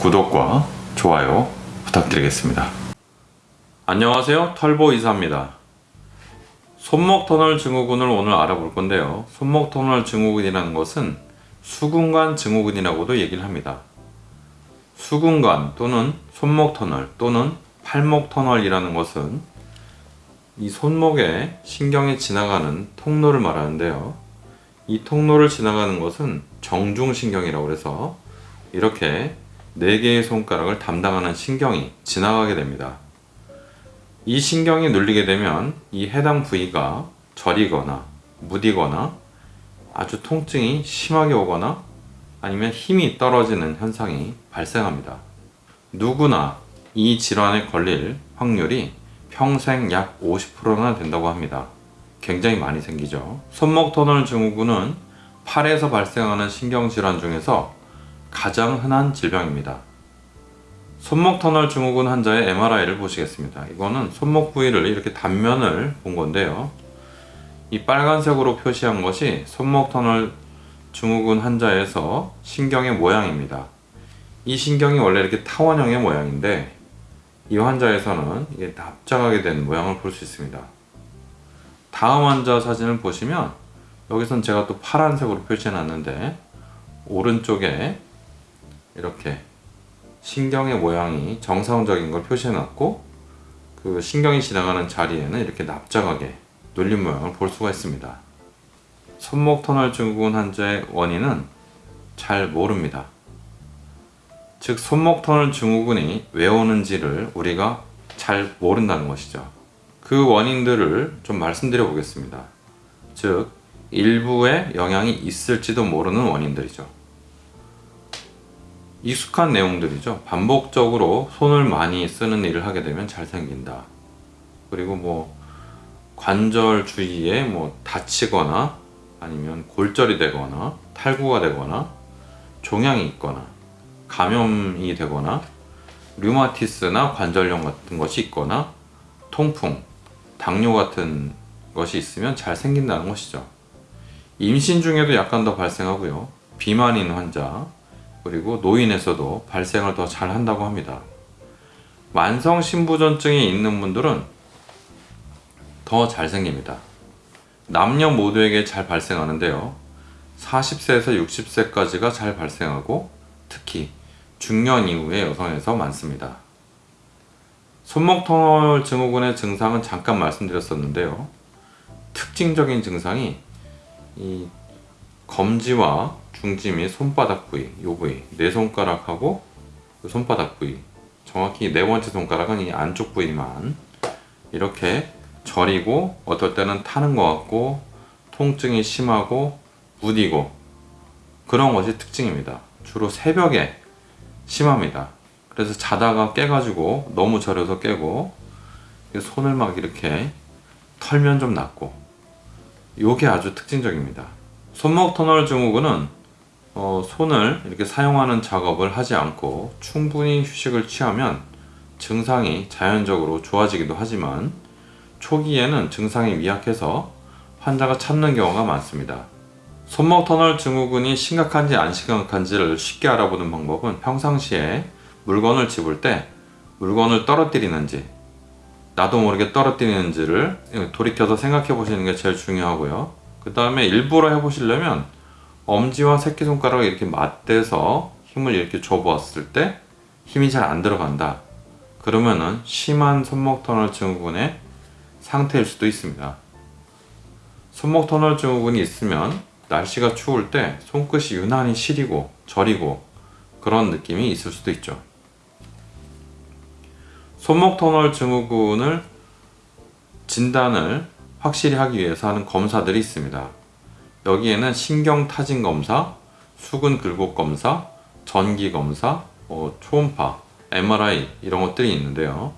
구독과 좋아요 부탁드리겠습니다. 안녕하세요. 털보 이사입니다. 손목 터널 증후군을 오늘 알아볼 건데요. 손목 터널 증후군이라는 것은 수근관 증후군이라고도 얘기를 합니다. 수근관 또는 손목 터널 또는 팔목 터널이라는 것은 이 손목에 신경이 지나가는 통로를 말하는데요. 이 통로를 지나가는 것은 정중신경이라고 해서 이렇게 4개의 손가락을 담당하는 신경이 지나가게 됩니다. 이 신경이 눌리게 되면 이 해당 부위가 저리거나 무디거나 아주 통증이 심하게 오거나 아니면 힘이 떨어지는 현상이 발생합니다. 누구나 이 질환에 걸릴 확률이 평생 약 50%나 된다고 합니다. 굉장히 많이 생기죠. 손목 터널 증후군은 팔에서 발생하는 신경질환 중에서 가장 흔한 질병입니다. 손목 터널 증후군 환자의 MRI를 보시겠습니다. 이거는 손목 부위를 이렇게 단면을 본 건데요. 이 빨간색으로 표시한 것이 손목 터널 증후군 환자에서 신경의 모양입니다. 이 신경이 원래 이렇게 타원형의 모양인데 이 환자에서는 이게 납작하게 된 모양을 볼 수 있습니다. 다음 환자 사진을 보시면 여기선 제가 또 파란색으로 표시해 놨는데 오른쪽에 이렇게 신경의 모양이 정상적인 걸 표시해 놨고 그 신경이 지나가는 자리에는 이렇게 납작하게 눌린 모양을 볼 수가 있습니다. 손목 터널 증후군 환자의 원인은 잘 모릅니다. 즉 손목 터널 증후군이 왜 오는지를 우리가 잘 모른다는 것이죠. 그 원인들을 좀 말씀드려 보겠습니다. 즉 일부의 영향이 있을지도 모르는 원인들이죠. 익숙한 내용들이죠. 반복적으로 손을 많이 쓰는 일을 하게 되면 잘 생긴다. 그리고 뭐 관절 주위에 뭐 다치거나 아니면 골절이 되거나 탈구가 되거나 종양이 있거나 감염이 되거나 류마티스나 관절염 같은 것이 있거나 통풍, 당뇨 같은 것이 있으면 잘 생긴다는 것이죠. 임신 중에도 약간 더 발생하고요. 비만인 환자, 그리고 노인에서도 발생을 더 잘 한다고 합니다. 만성 신부전증이 있는 분들은 더 잘 생깁니다. 남녀 모두에게 잘 발생하는데요. 40세에서 60세까지가 잘 발생하고 특히 중년 이후의 여성에서 많습니다. 손목 터널 증후군의 증상은 잠깐 말씀드렸었는데요. 특징적인 증상이 이 검지와 중지 및 손바닥 부위, 요 부위, 네 손가락하고 그 손바닥 부위, 정확히 네 번째 손가락은 이 안쪽 부위만 이렇게 저리고 어떨 때는 타는 것 같고 통증이 심하고 무디고 그런 것이 특징입니다. 주로 새벽에 심합니다. 그래서 자다가 깨가지고 너무 저려서 깨고 손을 막 이렇게 털면 좀 낫고 요게 아주 특징적입니다. 손목 터널 증후군은 어, 손을 이렇게 사용하는 작업을 하지 않고 충분히 휴식을 취하면 증상이 자연적으로 좋아지기도 하지만 초기에는 증상이 미약해서 환자가 참는 경우가 많습니다. 손목 터널 증후군이 심각한지 안 심각한지를 쉽게 알아보는 방법은 평상시에 물건을 집을 때 물건을 떨어뜨리는지 나도 모르게 떨어뜨리는지를 돌이켜서 생각해 보시는 게 제일 중요하고요. 그 다음에 일부러 해보시려면 엄지와 새끼손가락을 이렇게 맞대서 힘을 이렇게 줘보았을 때 힘이 잘 안 들어간다. 그러면은 심한 손목 터널 증후군의 상태일 수도 있습니다. 손목 터널 증후군이 있으면 날씨가 추울 때 손끝이 유난히 시리고 저리고 그런 느낌이 있을 수도 있죠. 손목 터널 증후군을 진단을 확실히 하기 위해서 하는 검사들이 있습니다. 여기에는 신경 타진 검사, 수근 굴곡 검사, 전기 검사, 어, 초음파, MRI 이런 것들이 있는데요.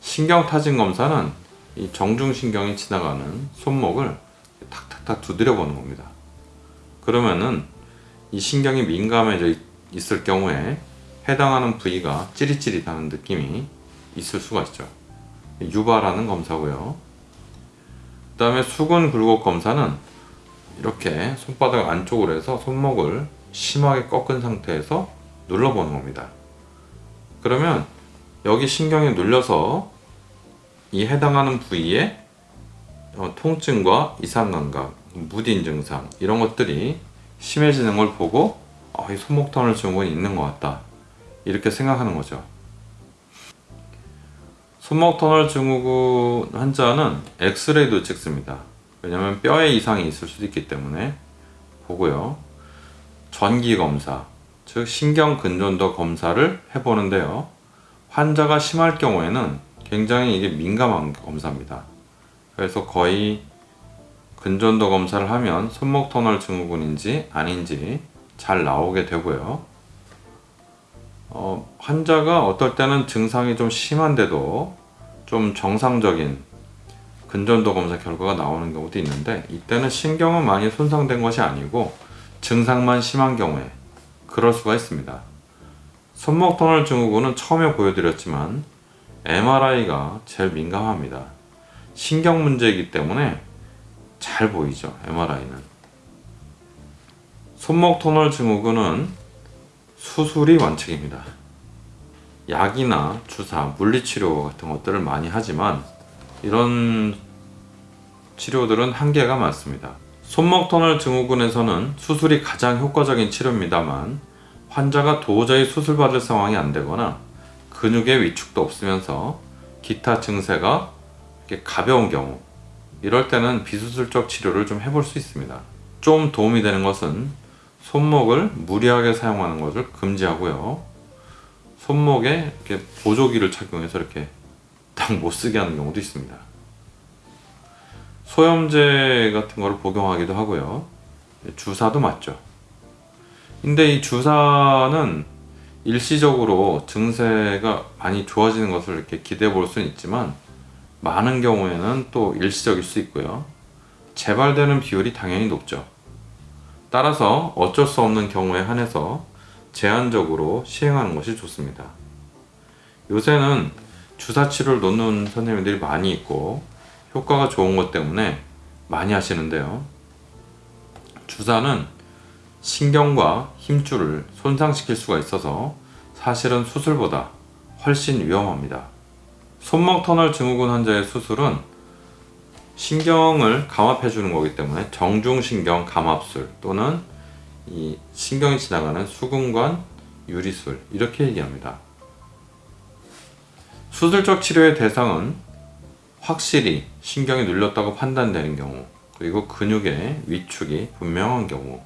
신경 타진 검사는 이 정중신경이 지나가는 손목을 탁탁탁 두드려 보는 겁니다. 그러면은 이 신경이 민감해져 있을 경우에 해당하는 부위가 찌릿찌릿하는 느낌이 있을 수가 있죠. 유발하는 검사고요. 그 다음에 수근 굴곡 검사는 이렇게 손바닥 안쪽으로 해서 손목을 심하게 꺾은 상태에서 눌러보는 겁니다. 그러면 여기 신경이 눌려서 이 해당하는 부위에 어, 통증과 이상감각, 무딘 증상 이런 것들이 심해지는 걸 보고 어, 이 손목 터널 증후군이 있는 것 같다 이렇게 생각하는 거죠. 손목 터널 증후군 환자는 엑스레이도 찍습니다. 왜냐하면 뼈에 이상이 있을 수도 있기 때문에 보고요. 전기 검사, 즉 신경 근전도 검사를 해보는데요. 환자가 심할 경우에는 굉장히 이게 민감한 검사입니다. 그래서 거의 근전도 검사를 하면 손목 터널 증후군인지 아닌지 잘 나오게 되고요. 어, 환자가 어떨 때는 증상이 좀 심한데도 좀 정상적인 근전도 검사 결과가 나오는 경우도 있는데 이때는 신경은 많이 손상된 것이 아니고 증상만 심한 경우에 그럴 수가 있습니다. 손목 터널 증후군은 처음에 보여드렸지만 MRI가 제일 민감합니다. 신경 문제이기 때문에 잘 보이죠 MRI는 손목 터널 증후군은 수술이 원칙입니다. 약이나 주사, 물리치료 같은 것들을 많이 하지만 이런 치료들은 한계가 많습니다. 손목 터널 증후군에서는 수술이 가장 효과적인 치료입니다만 환자가 도저히 수술받을 상황이 안 되거나 근육의 위축도 없으면서 기타 증세가 가벼운 경우 이럴 때는 비수술적 치료를 좀 해볼 수 있습니다. 좀 도움이 되는 것은 손목을 무리하게 사용하는 것을 금지하고요. 손목에 이렇게 보조기를 착용해서 이렇게 딱못 쓰게 하는 경우도 있습니다. 소염제 같은 거를 복용하기도 하고요. 주사도 맞죠. 근데 이 주사는 일시적으로 증세가 많이 좋아지는 것을 이렇게 기대해 볼 수는 있지만 많은 경우에는 또 일시적일 수 있고요. 재발되는 비율이 당연히 높죠. 따라서 어쩔 수 없는 경우에 한해서 제한적으로 시행하는 것이 좋습니다. 요새는 주사 치료를 놓는 선생님들이 많이 있고 효과가 좋은 것 때문에 많이 하시는데요. 주사는 신경과 힘줄을 손상시킬 수가 있어서 사실은 수술보다 훨씬 위험합니다. 손목 터널 증후군 환자의 수술은 신경을 감압해 주는 거기 때문에 정중신경 감압술 또는 이 신경이 지나가는 수근관 유리술 이렇게 얘기합니다. 수술적 치료의 대상은 확실히 신경이 눌렸다고 판단되는 경우 그리고 근육의 위축이 분명한 경우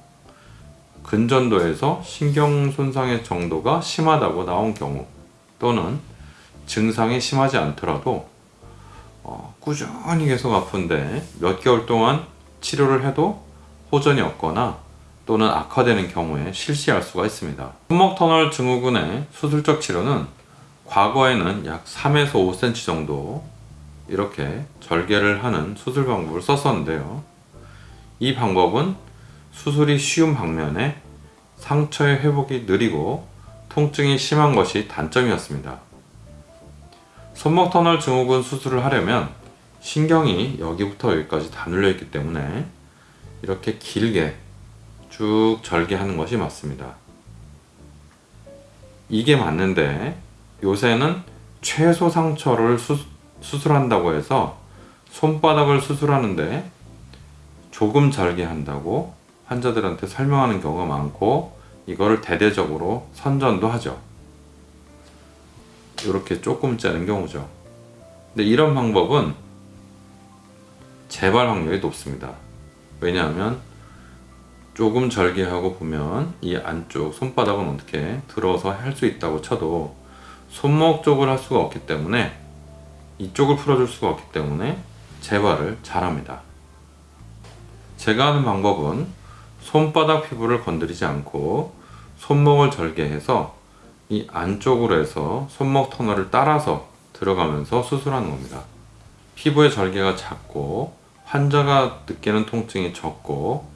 근전도에서 신경 손상의 정도가 심하다고 나온 경우 또는 증상이 심하지 않더라도 어, 꾸준히 계속 아픈데 몇 개월 동안 치료를 해도 호전이 없거나 또는 악화되는 경우에 실시할 수가 있습니다. 손목 터널 증후군의 수술적 치료는 과거에는 약 3에서 5cm 정도 이렇게 절개를 하는 수술 방법을 썼었는데요. 이 방법은 수술이 쉬운 방면에 상처의 회복이 느리고 통증이 심한 것이 단점이었습니다. 손목 터널 증후군 수술을 하려면 신경이 여기부터 여기까지 다 눌려 있기 때문에 이렇게 길게 쭉 절개하는 것이 맞습니다. 이게 맞는데 요새는 최소 상처를 수, 수술한다고 해서 손바닥을 수술하는데 조금 절개한다고 환자들한테 설명하는 경우가 많고 이거를 대대적으로 선전도 하죠. 이렇게 조금 자른 경우죠. 근데 이런 방법은 재발 확률이 높습니다. 왜냐하면 조금 절개하고 보면 이 안쪽 손바닥은 어떻게 들어서 할 수 있다고 쳐도 손목 쪽을 할 수가 없기 때문에 이쪽을 풀어줄 수가 없기 때문에 재발을 잘합니다. 제가 하는 방법은 손바닥 피부를 건드리지 않고 손목을 절개해서 이 안쪽으로 해서 손목 터널을 따라서 들어가면서 수술하는 겁니다. 피부의 절개가 작고 환자가 느끼는 통증이 적고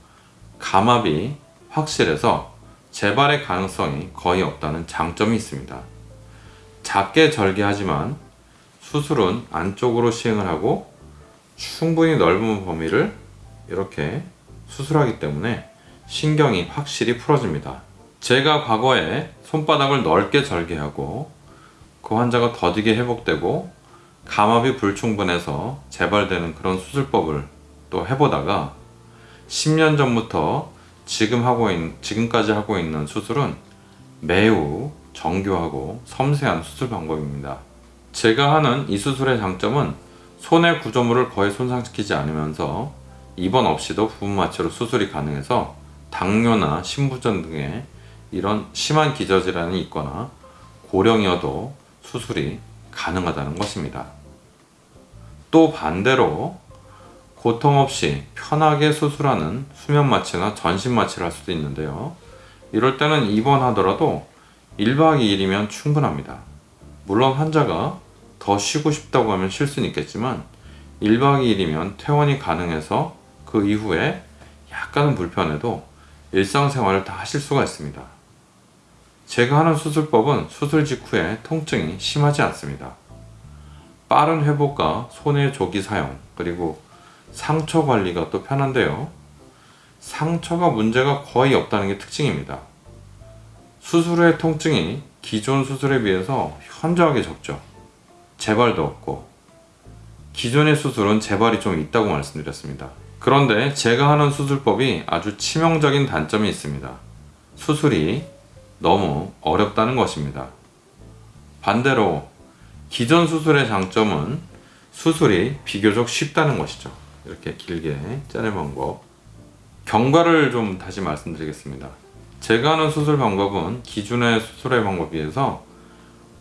감압이 확실해서 재발의 가능성이 거의 없다는 장점이 있습니다. 작게 절개하지만 수술은 안쪽으로 시행을 하고 충분히 넓은 범위를 이렇게 수술하기 때문에 신경이 확실히 풀어집니다. 제가 과거에 손바닥을 넓게 절개하고 그 환자가 더디게 회복되고 감압이 불충분해서 재발되는 그런 수술법을 또 해보다가 10년 전부터 지금 하고 있, 지금까지 하고 있는 수술은 매우 정교하고 섬세한 수술 방법입니다. 제가 하는 이 수술의 장점은 손의 구조물을 거의 손상시키지 않으면서 입원 없이도 부분 마취로 수술이 가능해서 당뇨나 신부전 등의 이런 심한 기저질환이 있거나 고령이어도 수술이 가능하다는 것입니다. 또 반대로 고통 없이 편하게 수술하는 수면 마취나 전신 마취를 할 수도 있는데요. 이럴 때는 입원하더라도 1박 2일이면 충분합니다. 물론 환자가 더 쉬고 싶다고 하면 쉴 수는 있겠지만 1박 2일이면 퇴원이 가능해서 그 이후에 약간은 불편해도 일상생활을 다 하실 수가 있습니다. 제가 하는 수술법은 수술 직후에 통증이 심하지 않습니다. 빠른 회복과 손의 조기 사용 그리고 상처 관리가 또 편한데요. 상처가 문제가 거의 없다는 게 특징입니다. 수술 후의 통증이 기존 수술에 비해서 현저하게 적죠. 재발도 없고 기존의 수술은 재발이 좀 있다고 말씀드렸습니다. 그런데 제가 하는 수술법이 아주 치명적인 단점이 있습니다. 수술이 너무 어렵다는 것입니다. 반대로 기존 수술의 장점은 수술이 비교적 쉽다는 것이죠. 이렇게 길게 짜는 방법. 경과를 좀 다시 말씀드리겠습니다. 제가 하는 수술 방법은 기존의 수술의 방법에 비해서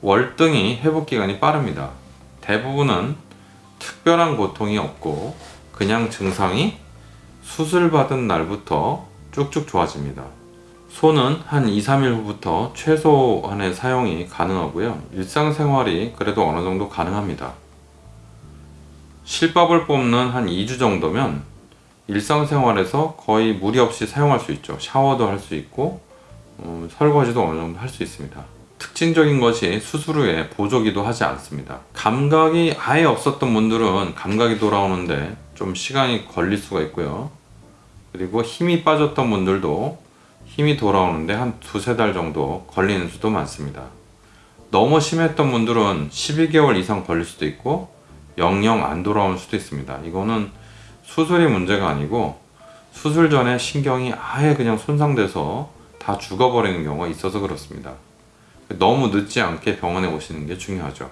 월등히 회복 기간이 빠릅니다. 대부분은 특별한 고통이 없고 그냥 증상이 수술 받은 날부터 쭉쭉 좋아집니다. 손은 한 2, 3일 후부터 최소한의 사용이 가능하고요. 일상생활이 그래도 어느 정도 가능합니다. 실밥을 뽑는 한 2주 정도면 일상생활에서 거의 무리 없이 사용할 수 있죠. 샤워도 할 수 있고 어, 설거지도 어느 정도 할 수 있습니다. 특징적인 것이 수술 후에 보조기도 하지 않습니다. 감각이 아예 없었던 분들은 감각이 돌아오는데 좀 시간이 걸릴 수가 있고요. 그리고 힘이 빠졌던 분들도 힘이 돌아오는데 한 두세 달 정도 걸리는 수도 많습니다. 너무 심했던 분들은 12개월 이상 걸릴 수도 있고 영영 안 돌아올 수도 있습니다. 이거는 수술이 문제가 아니고 수술 전에 신경이 아예 그냥 손상돼서 다 죽어버리는 경우가 있어서 그렇습니다. 너무 늦지 않게 병원에 오시는 게 중요하죠.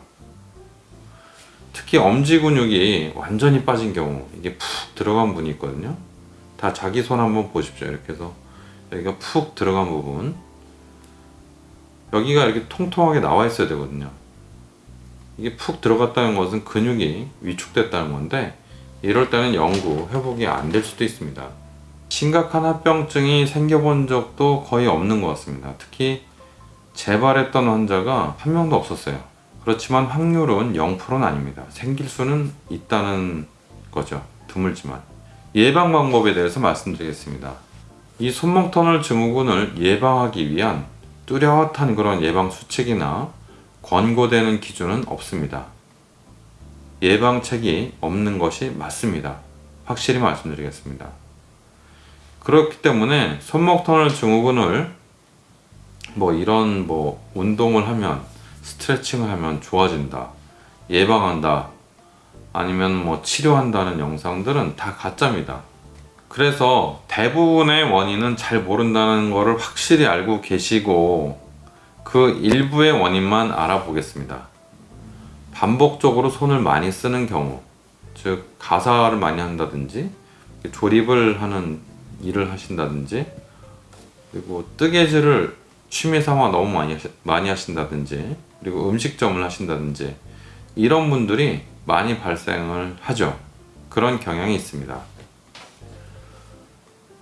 특히 엄지 근육이 완전히 빠진 경우 이게 푹 들어간 분이 있거든요. 다 자기 손 한번 보십시오. 이렇게 해서 여기가 푹 들어간 부분 여기가 이렇게 통통하게 나와 있어야 되거든요. 이게 푹 들어갔다는 것은 근육이 위축됐다는 건데 이럴 때는 영구 회복이 안 될 수도 있습니다. 심각한 합병증이 생겨본 적도 거의 없는 것 같습니다. 특히 재발했던 환자가 한 명도 없었어요. 그렇지만 확률은 0%는 아닙니다. 생길 수는 있다는 거죠. 드물지만. 예방 방법에 대해서 말씀드리겠습니다. 이 손목 터널 증후군을 예방하기 위한 뚜렷한 그런 예방 수칙이나 권고되는 기준은 없습니다. 예방책이 없는 것이 맞습니다. 확실히 말씀드리겠습니다. 그렇기 때문에 손목 터널 증후군을 뭐 이런 뭐 운동을 하면 스트레칭을 하면 좋아진다 예방한다 아니면 뭐 치료한다는 영상들은 다 가짜입니다 그래서 대부분의 원인은 잘 모른다는 것을 확실히 알고 계시고 그 일부의 원인만 알아보겠습니다 반복적으로 손을 많이 쓰는 경우 즉 가사를 많이 한다든지 조립을 하는 일을 하신다든지 그리고 뜨개질을 취미 삼아 너무 많이, 하시, 많이 하신다든지 그리고 음식점을 하신다든지 이런 분들이 많이 발생을 하죠. 그런 경향이 있습니다.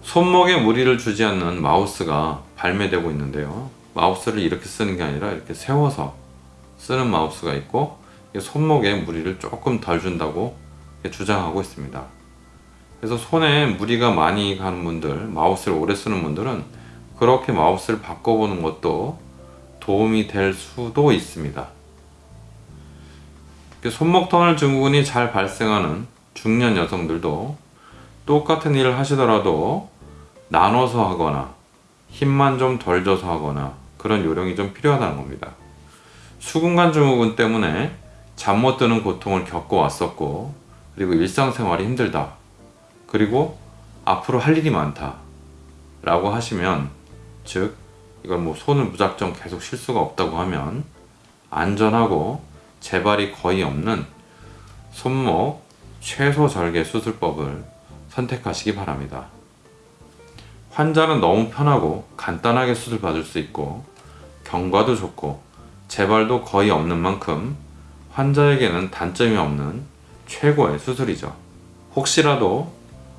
손목에 무리를 주지 않는 마우스가 발매되고 있는데요. 마우스를 이렇게 쓰는 게 아니라 이렇게 세워서 쓰는 마우스가 있고 손목에 무리를 조금 덜 준다고 주장하고 있습니다 그래서 손에 무리가 많이 가는 분들 마우스를 오래 쓰는 분들은 그렇게 마우스를 바꿔보는 것도 도움이 될 수도 있습니다. 손목 터널 증후군이 잘 발생하는 중년 여성들도 똑같은 일을 하시더라도 나눠서 하거나 힘만 좀 덜 줘서 하거나 그런 요령이 좀 필요하다는 겁니다. 수근관 증후군 때문에 잠 못 드는 고통을 겪어왔었고 그리고 일상생활이 힘들다 그리고 앞으로 할 일이 많다 라고 하시면 즉 이걸 뭐 손을 무작정 계속 쉴 수가 없다고 하면 안전하고 재발이 거의 없는 손목 최소 절개 수술법을 선택하시기 바랍니다. 환자는 너무 편하고 간단하게 수술 받을 수 있고 경과도 좋고 재발도 거의 없는 만큼 환자에게는 단점이 없는 최고의 수술이죠. 혹시라도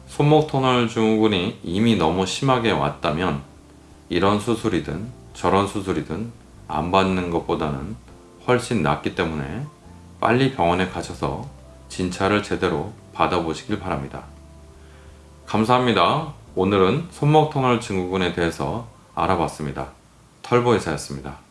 손목 터널 증후군이 이미 너무 심하게 왔다면 이런 수술이든 저런 수술이든 안 받는 것보다는 훨씬 낫기 때문에 빨리 병원에 가셔서 진찰을 제대로 받아보시길 바랍니다. 감사합니다. 오늘은 손목 터널 증후군에 대해서 알아봤습니다. 털보의사였습니다.